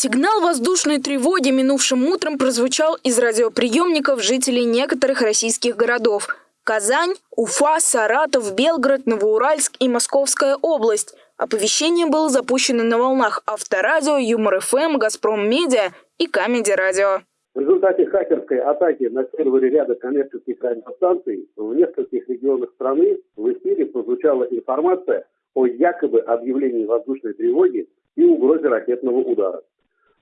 Сигнал воздушной тревоги минувшим утром прозвучал из радиоприемников жителей некоторых российских городов. Казань, Уфа, Саратов, Белгород, Новоуральск и Московская область. Оповещение было запущено на волнах Авторадио, Юмор FM, Газпром Медиа и Comedy Radio. В результате хакерской атаки на сервере ряда коммерческих радиостанций в нескольких регионах страны в эфире прозвучала информация о якобы объявлении воздушной тревоги и угрозе ракетного удара.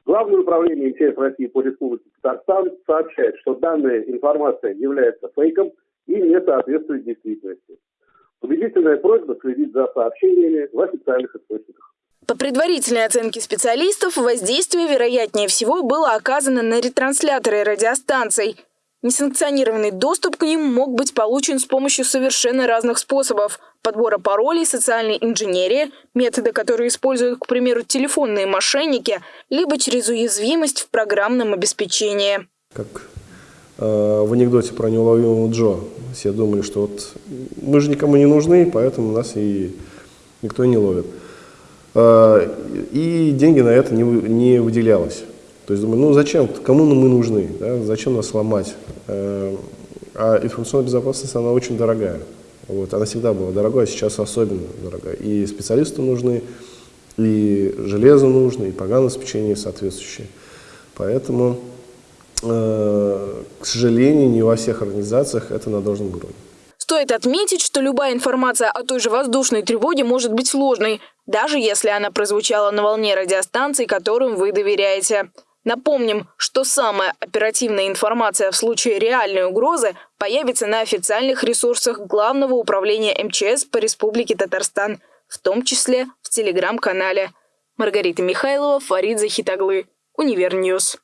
Главное управление МЧС России по Республике Татарстан сообщает, что данная информация является фейком и не соответствует действительности. Убедительная просьба следить за сообщениями в официальных источниках. По предварительной оценке специалистов, воздействие, вероятнее всего, было оказано на ретрансляторы радиостанций. Несанкционированный доступ к ним мог быть получен с помощью совершенно разных способов – подбора паролей, социальной инженерии, методы, которые используют, к примеру, телефонные мошенники, либо через уязвимость в программном обеспечении. Как э, в анекдоте про неуловимого Джо. Все думали, что вот мы же никому не нужны, поэтому нас и никто не ловит. Э, и деньги на это не, не выделялось. То есть думаю, ну зачем, кому мы нужны, да? зачем нас ломать? Э, а информационная безопасность, она очень дорогая. Вот, она всегда была дорогой, а сейчас особенно дорогая. И специалисты нужны, и железо нужно, и программное обеспечение соответствующее. Поэтому, э, к сожалению, не во всех организациях это на должном уровне. Стоит отметить, что любая информация о той же воздушной тревоге может быть сложной, даже если она прозвучала на волне радиостанций, которым вы доверяете. Напомним, что самая оперативная информация в случае реальной угрозы появится на официальных ресурсах Главного управления МЧС по Республике Татарстан, в том числе в телеграм-канале. Маргарита Михайлова, Фарид Захитаглы, Универ News.